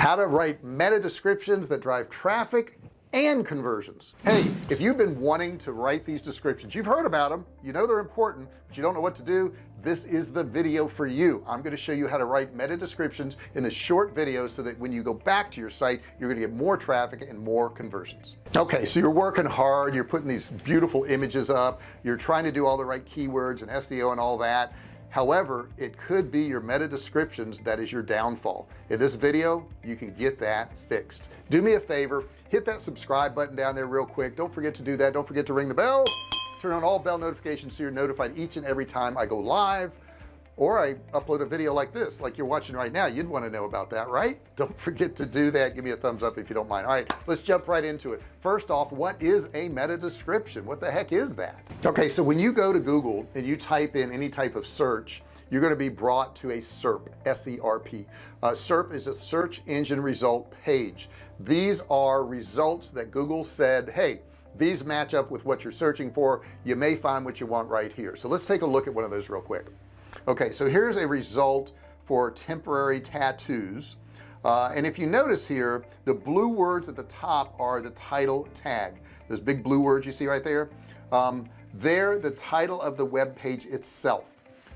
how to write meta descriptions that drive traffic and conversions. Hey if you've been wanting to write these descriptions you've heard about them you know they're important but you don't know what to do this is the video for you. I'm going to show you how to write meta descriptions in this short video so that when you go back to your site you're going to get more traffic and more conversions. Okay so you're working hard you're putting these beautiful images up you're trying to do all the right keywords and SEO and all that however it could be your meta descriptions that is your downfall. In this video you can get that fixed. Do me a favor hit that subscribe button down there real quick. Don't forget to do that. Don't forget to ring the bell. Turn on all bell notifications so you're notified each and every time I go live or I upload a video like this like you're watching right now. You'd want to know about that right? Don't forget to do that. Give me a thumbs up if you don't mind. All right let's jump right into it. First off what is a meta description? What the heck is that? Okay so when you go to Google and you type in any type of search you're going to be brought to a SERP SERP uh, SERP is a search engine result page. These are results that Google said hey these match up with what you're searching for. You may find what you want right here. So let's take a look at one of those real quick okay so here's a result for temporary tattoos. Uh, and if you notice here the blue words at the top are the title tag. Those big blue words you see right there um, they're the title of the web page itself.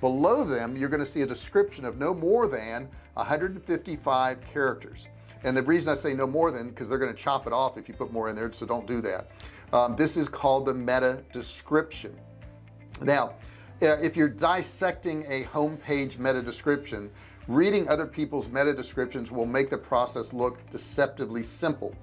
Below them you're going to see a description of no more than 155 characters. And the reason I say no more than because they're going to chop it off if you put more in there so don't do that. Um, this is called the meta description now uh, if you're dissecting a homepage meta description reading other people's meta descriptions will make the process look deceptively simple.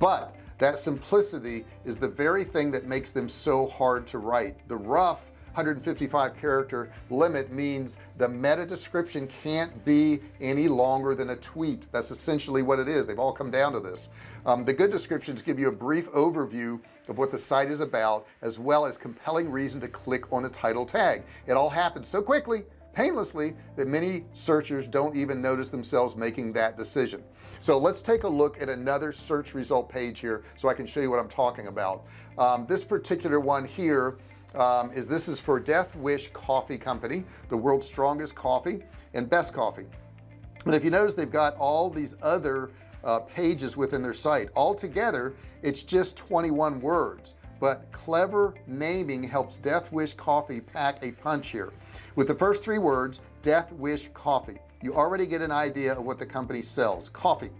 But that simplicity is the very thing that makes them so hard to write. The rough 155 character limit means the meta description can't be any longer than a tweet. That's essentially what it is. They've all come down to this. Um, the good descriptions give you a brief overview of what the site is about as well as compelling reason to click on the title tag. It all happens so quickly painlessly that many searchers don't even notice themselves making that decision. So let's take a look at another search result page here so I can show you what I'm talking about. Um, this particular one here um, is this is for Death Wish Coffee Company the world's strongest coffee and best coffee. And if you notice they've got all these other uh, pages within their site. Altogether it's just 21 words. But clever naming helps Death Wish Coffee pack a punch here. With the first three words Death Wish Coffee you already get an idea of what the company sells. Coffee.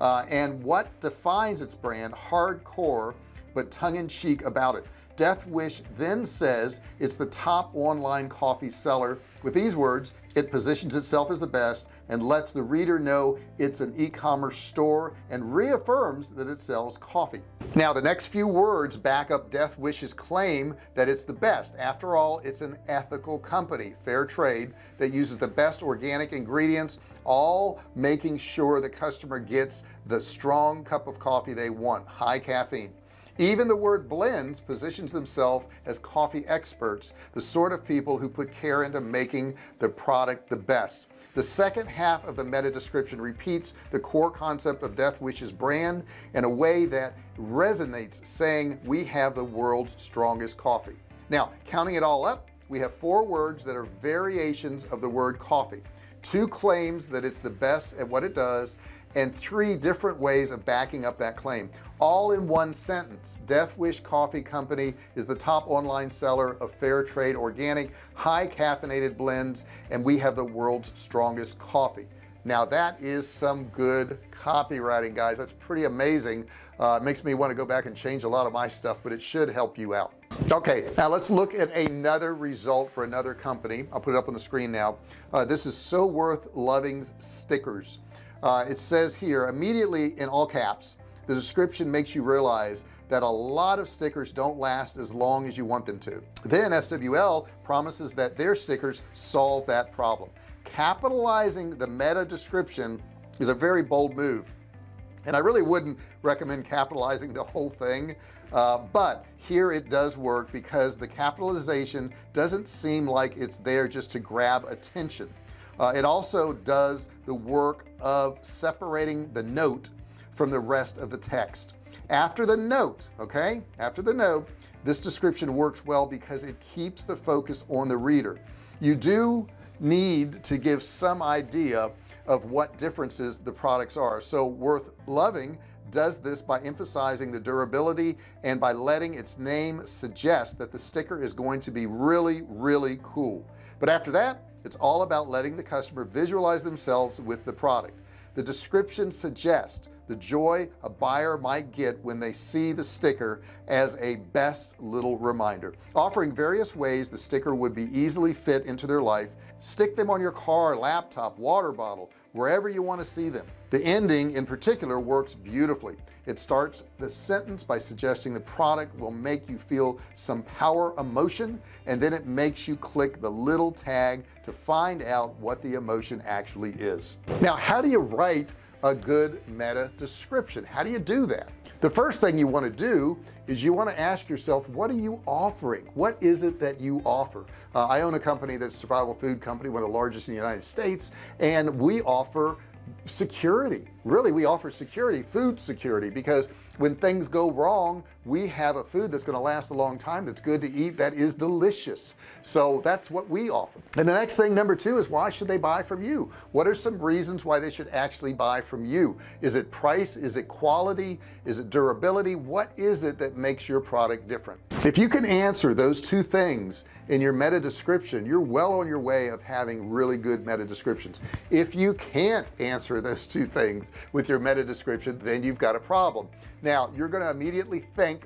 Uh, and what defines its brand? Hardcore but tongue-in-cheek about it Death Wish then says it's the top online coffee seller. With these words it positions itself as the best and lets the reader know it's an e-commerce store and reaffirms that it sells coffee. Now the next few words back up Death Wish's claim that it's the best. After all it's an ethical company fair trade that uses the best organic ingredients all making sure the customer gets the strong cup of coffee they want high caffeine even the word blends positions themselves as coffee experts the sort of people who put care into making the product the best. The second half of the meta description repeats the core concept of Death Wish's brand in a way that resonates saying we have the world's strongest coffee. Now counting it all up we have four words that are variations of the word coffee. Two claims that it's the best at what it does and three different ways of backing up that claim. All in one sentence. Death Wish Coffee Company is the top online seller of fair trade organic high caffeinated blends and we have the world's strongest coffee. Now that is some good copywriting guys. That's pretty amazing. Uh, makes me want to go back and change a lot of my stuff but it should help you out. Okay now let's look at another result for another company. I'll put it up on the screen now. Uh, this is So Worth Loving's stickers uh, it says here immediately in all caps the description makes you realize that a lot of stickers don't last as long as you want them to. Then SWL promises that their stickers solve that problem. Capitalizing the meta description is a very bold move. And I really wouldn't recommend capitalizing the whole thing uh, but here it does work because the capitalization doesn't seem like it's there just to grab attention uh, it also does the work of separating the note from the rest of the text. After the note okay? After the note this description works well because it keeps the focus on the reader. You do need to give some idea of what differences the products are. So Worth Loving does this by emphasizing the durability and by letting its name suggest that the sticker is going to be really really cool. But after that it's all about letting the customer visualize themselves with the product. The description suggests the joy a buyer might get when they see the sticker as a best little reminder. Offering various ways the sticker would be easily fit into their life. Stick them on your car laptop water bottle wherever you want to see them. The ending in particular works beautifully. It starts the sentence by suggesting the product will make you feel some power emotion and then it makes you click the little tag to find out what the emotion actually is. Now how do you write a good meta description. How do you do that? The first thing you want to do is you want to ask yourself what are you offering? What is it that you offer? Uh, I own a company that's a survival food company one of the largest in the United States and we offer security. Really we offer security food security because when things go wrong we have a food that's going to last a long time that's good to eat that is delicious. So that's what we offer. And the next thing number two is why should they buy from you? What are some reasons why they should actually buy from you? Is it price? Is it quality? Is it durability? What is it that makes your product different? If you can answer those two things in your meta description you're well on your way of having really good meta descriptions. If you can't answer those two things with your meta description then you've got a problem. Now you're going to immediately think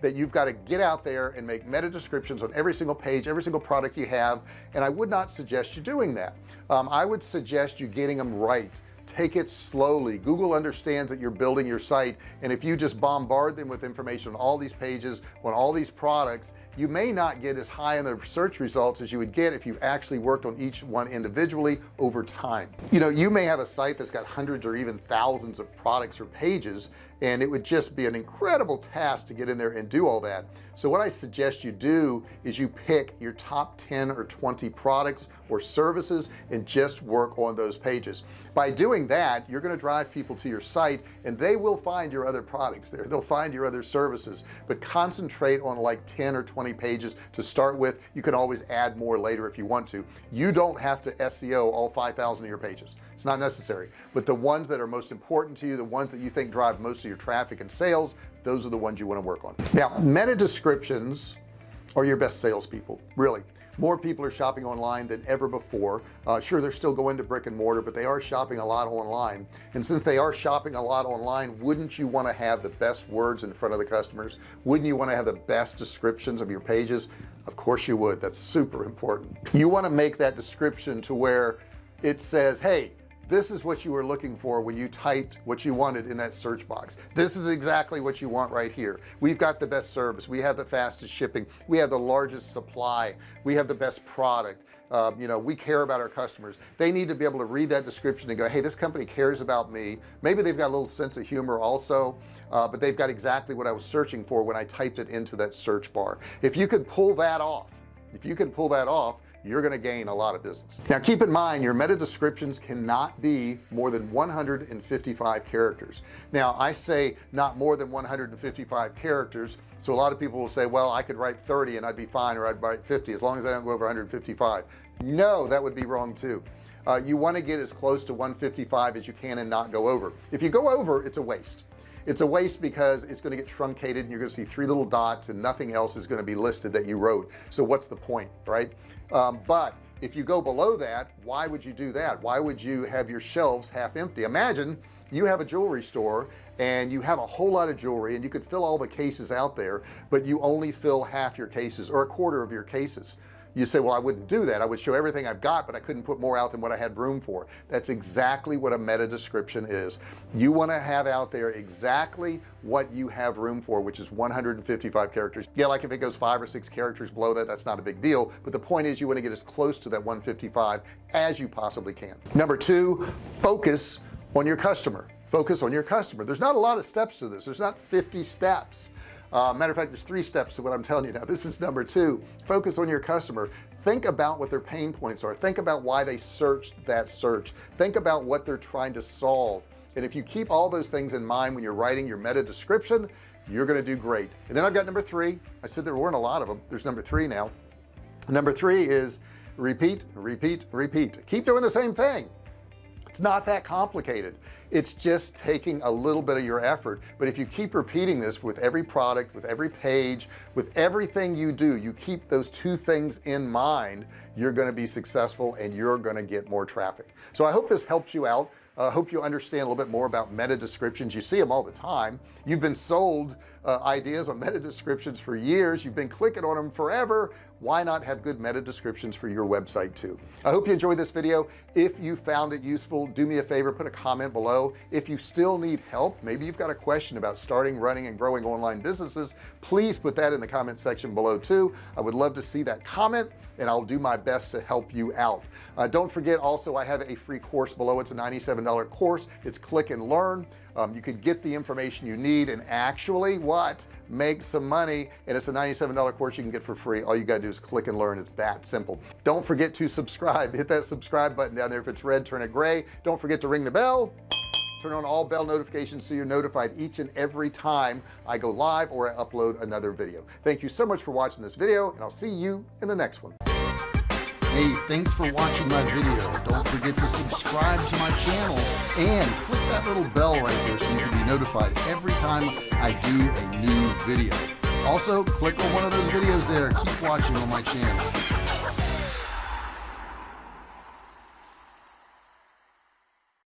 that you've got to get out there and make meta descriptions on every single page every single product you have and I would not suggest you doing that. Um, I would suggest you getting them right. Take it slowly. Google understands that you're building your site and if you just bombard them with information on all these pages on all these products you may not get as high in the search results as you would get if you actually worked on each one individually over time. You know you may have a site that's got hundreds or even thousands of products or pages and it would just be an incredible task to get in there and do all that. So what I suggest you do is you pick your top 10 or 20 products or services and just work on those pages. By doing that you're going to drive people to your site and they will find your other products there. They'll find your other services. But concentrate on like 10 or 20 20 pages to start with. You can always add more later if you want to. You don't have to SEO all 5,000 of your pages. It's not necessary. But the ones that are most important to you the ones that you think drive most your traffic and sales those are the ones you want to work on. Now meta descriptions are your best salespeople really. More people are shopping online than ever before. Uh, sure they're still going to brick and mortar but they are shopping a lot online. And since they are shopping a lot online wouldn't you want to have the best words in front of the customers? Wouldn't you want to have the best descriptions of your pages? Of course you would. That's super important. You want to make that description to where it says hey this is what you were looking for when you typed what you wanted in that search box. This is exactly what you want right here. We've got the best service. We have the fastest shipping. We have the largest supply. We have the best product. Uh, you know we care about our customers. They need to be able to read that description and go hey this company cares about me. Maybe they've got a little sense of humor also uh, but they've got exactly what I was searching for when I typed it into that search bar. If you could pull that off if you can pull that off you're going to gain a lot of business. Now keep in mind your meta descriptions cannot be more than 155 characters. Now I say not more than 155 characters so a lot of people will say well I could write 30 and I'd be fine or I'd write 50 as long as I don't go over 155 no that would be wrong too. Uh, you want to get as close to 155 as you can and not go over. If you go over it's a waste it's a waste because it's going to get truncated and you're going to see three little dots and nothing else is going to be listed that you wrote. So what's the point right? Um, but if you go below that why would you do that? Why would you have your shelves half empty? Imagine you have a jewelry store and you have a whole lot of jewelry and you could fill all the cases out there but you only fill half your cases or a quarter of your cases you say well I wouldn't do that. I would show everything I've got but I couldn't put more out than what I had room for. That's exactly what a meta description is. You want to have out there exactly what you have room for which is 155 characters. Yeah like if it goes five or six characters below that that's not a big deal but the point is you want to get as close to that 155 as you possibly can. Number two focus on your customer. Focus on your customer. There's not a lot of steps to this. There's not 50 steps uh, matter of fact there's three steps to what I'm telling you now. This is number two. Focus on your customer. Think about what their pain points are. Think about why they searched that search. Think about what they're trying to solve. And if you keep all those things in mind when you're writing your meta description you're going to do great. And then I've got number three. I said there weren't a lot of them there's number three now. Number three is repeat repeat repeat. Keep doing the same thing it's not that complicated. It's just taking a little bit of your effort. But if you keep repeating this with every product with every page with everything you do you keep those two things in mind you're going to be successful and you're going to get more traffic. So I hope this helps you out. I uh, hope you understand a little bit more about meta descriptions. You see them all the time. You've been sold uh, ideas on meta descriptions for years. You've been clicking on them forever why not have good meta descriptions for your website too? I hope you enjoyed this video. If you found it useful do me a favor put a comment below. If you still need help maybe you've got a question about starting running and growing online businesses please put that in the comment section below too. I would love to see that comment and I'll do my best to help you out. Uh, don't forget also I have a free course below. It's a $97 course. It's click and learn um, you could get the information you need and actually what? Make some money and it's a $97 course you can get for free. All you gotta do is click and learn. It's that simple. Don't forget to subscribe. Hit that subscribe button down there. If it's red turn it gray. Don't forget to ring the bell. Turn on all bell notifications so you're notified each and every time I go live or I upload another video. Thank you so much for watching this video and I'll see you in the next one hey thanks for watching my video. Don't forget to subscribe to my channel and click that little bell right there so you can be notified every time I do a new video. Also click on one of those videos there. Keep watching on my channel